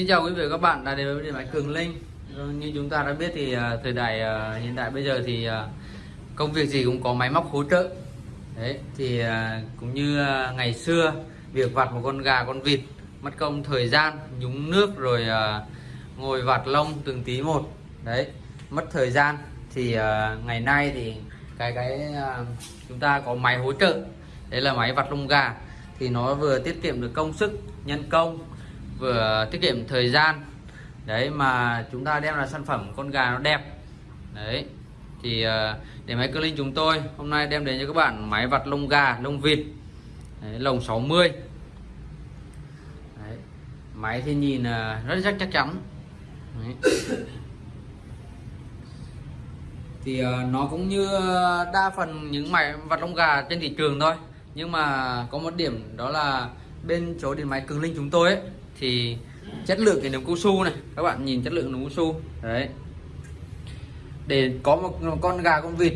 Xin chào quý vị và các bạn đã đến với điện máy Cường Linh. Vâng, như chúng ta đã biết thì à, thời đại à, hiện đại bây giờ thì à, công việc gì cũng có máy móc hỗ trợ. Đấy thì cũng như ngày xưa việc vặt một con gà con vịt mất công thời gian nhúng nước rồi ngồi vặt lông từng tí một. Đấy, mất thời gian thì ngày nay thì cái cái chúng ta có máy hỗ trợ. Đấy là máy vặt lông gà thì nó vừa tiết kiệm được công sức nhân công vừa tiết kiệm thời gian. Đấy mà chúng ta đem là sản phẩm con gà nó đẹp. Đấy thì ờ, để máy cơ linh chúng tôi hôm nay đem đến cho các bạn máy vặt lông gà lông vịt. Đấy, lồng 60 đấy. máy thì nhìn ờ, rất chắc chắc chắn. Đấy. thì ờ, nó cũng như đa phần những máy vặt lông gà trên thị trường thôi. Nhưng mà có một điểm đó là bên chỗ điện máy cường linh chúng tôi ấy, thì chất lượng cái nấm cao su này, các bạn nhìn chất lượng nấm cao su, đấy. Để có một con gà con vịt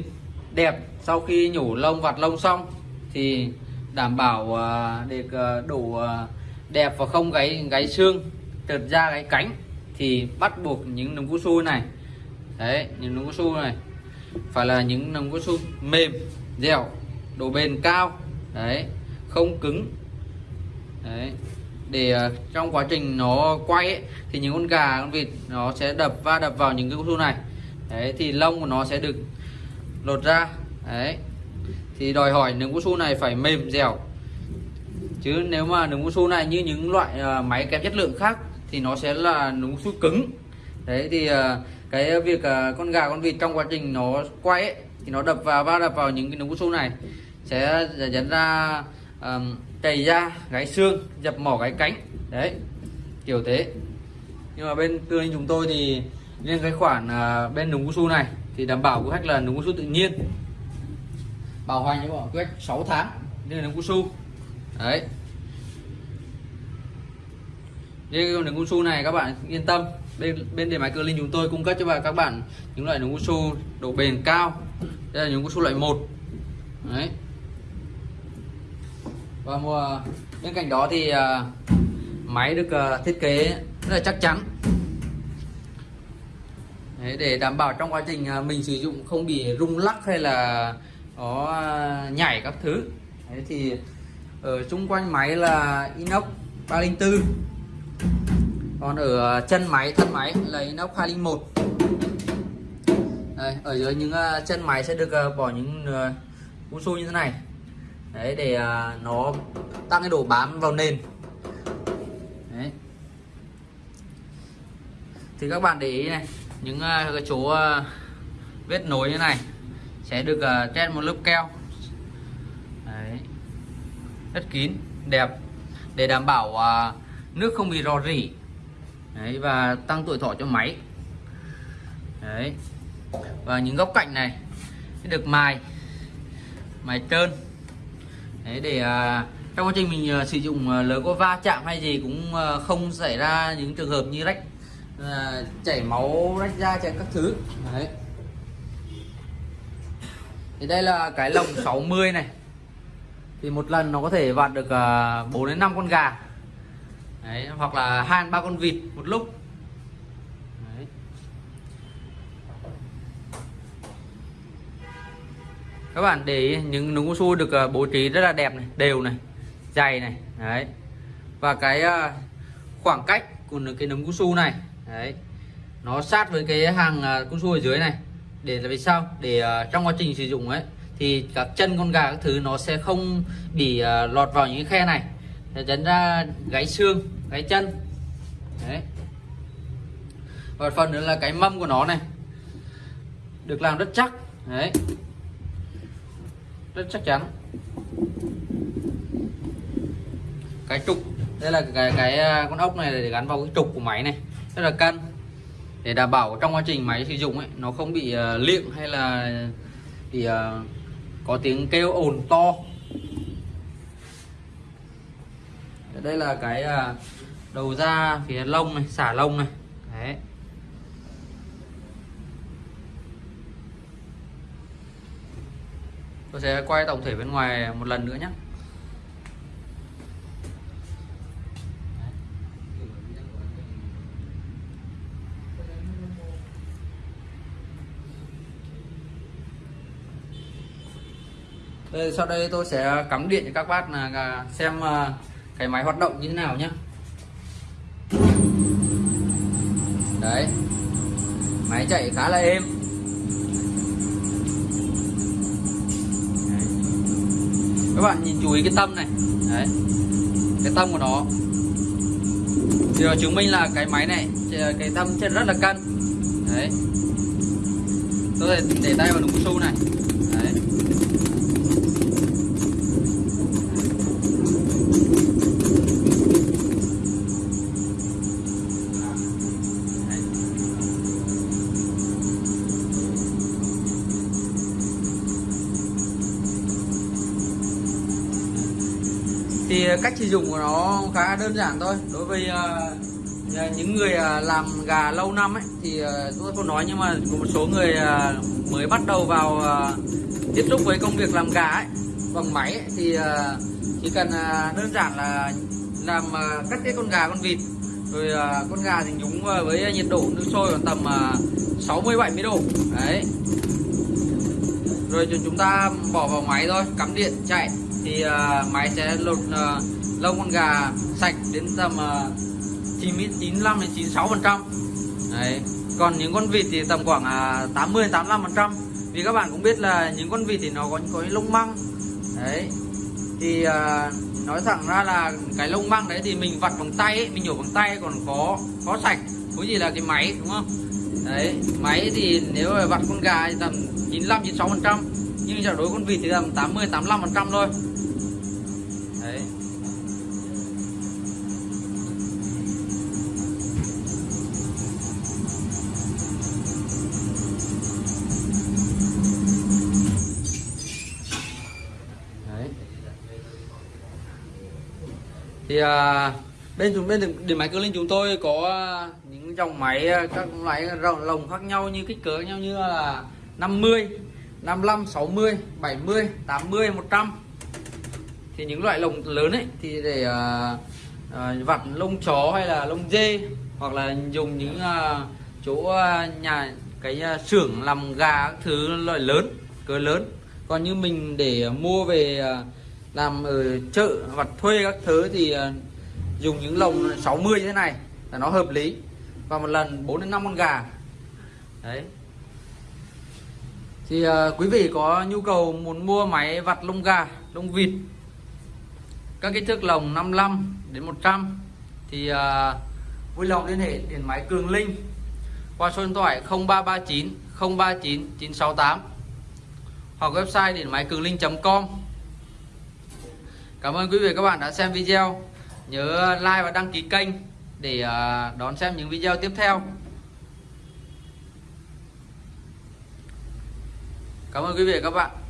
đẹp sau khi nhổ lông, vặt lông xong thì đảm bảo à, được à, đủ à, đẹp và không gáy gáy xương trượt da gáy cánh thì bắt buộc những nấm cao su này, đấy, những nấm cao su này phải là những nấm cao su mềm, dẻo, độ bền cao, đấy, không cứng, đấy để ờ, trong quá trình nó quay ấy, thì những con gà con vịt nó sẽ đập va đập vào những cái cao su này. Đấy thì lông của nó sẽ được lột ra. Đấy. Thì đòi hỏi nướng cao su này phải mềm dẻo. Chứ nếu mà nướng cao su này như những loại uh, máy kém chất lượng khác thì nó sẽ là nướng cao su cứng. Đấy thì uh, cái việc uh, con gà con vịt trong quá trình nó quay ấy, thì nó đập vào va đập vào những cái nướng cao su này sẽ dẫn ra um, chảy da gáy xương dập mỏ gáy cánh. Đấy kiểu thế. Nhưng mà bên tư anh chúng tôi thì riêng cái khoản uh, bên núng su này thì đảm bảo của khách là núng su tự nhiên. Bảo hành cho bọn khách 6 tháng nên núng cao su. Đấy. Riêng cái núng su này các bạn yên tâm bên bên để máy cơ linh chúng tôi cung cấp cho các bạn những loại núng su độ bền cao. Đây là núng su loại 1 đấy. Vâng, và mùa bên cạnh đó thì ờ, máy được ờ, thiết kế rất là chắc chắn. Đấy, để đảm bảo trong quá trình ờ, mình sử dụng không bị rung lắc hay là có nhảy các thứ. Đấy, thì ở xung quanh máy là inox 304 còn ở chân máy thân máy là inox 201 Đây, ở dưới những chân máy sẽ được bỏ những uh, su như thế này đấy để à, nó tăng cái độ bám vào nền. Đấy. Thì các bạn để ý này những à, cái chỗ à, vết nối như này sẽ được uh, trên một lớp keo. Đấy. Rất kín đẹp. Để đảm bảo nước không bị rò rỉ. Đấy và tăng tuổi thọ cho máy. Đấy. Và những góc cạnh này được mài mài trơn. Đấy để à, trong quá trình mình à, sử dụng à, lỡ có va chạm hay gì cũng à, không xảy ra những trường hợp như rách à, chảy máu rách da chảy các thứ. Đấy. Thì đây là cái lồng 60 này. Thì một lần nó có thể vặt được à, 4 đến 5 con gà. Đấy, hoặc là hai ba con vịt một lúc đấy các bạn để ý, những núm cao su được uh, bố trí rất là đẹp này đều này dày này đấy. Và cái uh, khoảng cách của cái nấm cao su này đấy nó sát với cái hàng ờ, uh, cao su ở dưới này. Để là vì sao? Để uh, trong quá trình sử dụng ấy thì các chân con gà các thứ nó sẽ không bị uh, lọt vào những cái khe này. Để dẫn ra gáy xương gáy chân đấy. Và phần nữa là cái mâm của nó này được làm rất chắc đấy rất chắc chắn. Cái trục đây là cái cái à, con ốc này để gắn vào cái trục của máy này. Rất là cân. Để đảm bảo trong quá trình máy sử dụng ấy nó không bị uh, liệng hay là bị uh, có tiếng kêu ồn to. Đây là cái uh, đầu ra phía lông này xả lông này. Đấy. tôi sẽ quay tổng thể bên ngoài một lần nữa nhé. Đây, sau đây tôi sẽ cắm điện cho các bác là xem à, cái máy hoạt động như thế nào nhé. Đấy. Máy chạy khá là êm. Các bạn nhìn chú ý cái tâm này. Đấy. Cái tâm của nó. Thì nó chứng minh là cái máy này ờ, cái tâm trên rất là cân. Đấy. Tôi để, tay vào đúng su này. Cách sử dụng của nó khá đơn giản thôi. Đối với uh, những người uh, làm gà lâu năm ấy thì uh, tôi không nói nhưng mà có một số người uh, mới bắt đầu vào uh, tiếp xúc với công việc làm gà ấy bằng máy ấy, thì uh, chỉ cần uh, đơn giản là làm uh, cắt cái con gà con vịt rồi uh, con gà thì nhúng uh, với nhiệt độ nước sôi khoảng tầm 60 70 độ đấy. Rồi chúng ta bỏ vào máy thôi cắm điện chạy thì uh, máy sẽ lột uh, lông con gà sạch đến tầm ờ, uh, 95 đến 96 phần trăm. Đấy. Còn những con vịt thì tầm khoảng uh, 80 85 phần trăm. Vì các bạn cũng biết là những con vịt thì nó có có lông măng. Đấy. Thì uh, nói thẳng ra là cái lông măng đấy thì mình vặt bằng tay ấy, mình nhổ bằng tay còn có có sạch. Có gì là cái máy đúng không? Đấy. Máy thì nếu mà vặt con gà thì tầm 95 96 phần trăm nhưng giờ đối con vịt thì tầm 80 85 phần trăm thôi. Đấy. Đấy. Thì à, bên chúng bên điện máy cơ linh chúng tôi có à, những dòng máy à, các loại lồng khác nhau như kích cỡ nhau như là 50 55 60 70 80 100 thì những loại lồng lớn ấy thì để uh, uh, vặt lông chó hay là lông dê hoặc là dùng những uh, chỗ uh, nhà cái uh, xưởng làm gà các thứ loại lớn cỡ lớn. Còn như mình để uh, mua về uh, làm ở chợ vặt thuê các thứ thì uh, dùng những lồng 60 như thế này là nó hợp lý. Và một lần 4 đến 5 con gà. Đấy thì uh, quý vị có nhu cầu muốn mua máy vặt lông gà lông vịt các kích thước lồng 55 đến 100 thì uh, vui lòng liên hệ điện máy Cường Linh qua số điện thoại 0339 039 968 hoặc website điện máy cường linh.com Cảm ơn quý vị và các bạn đã xem video. Nhớ like và đăng ký kênh để ờ, đón xem những video tiếp theo. Cảm ơn quý vị và các bạn.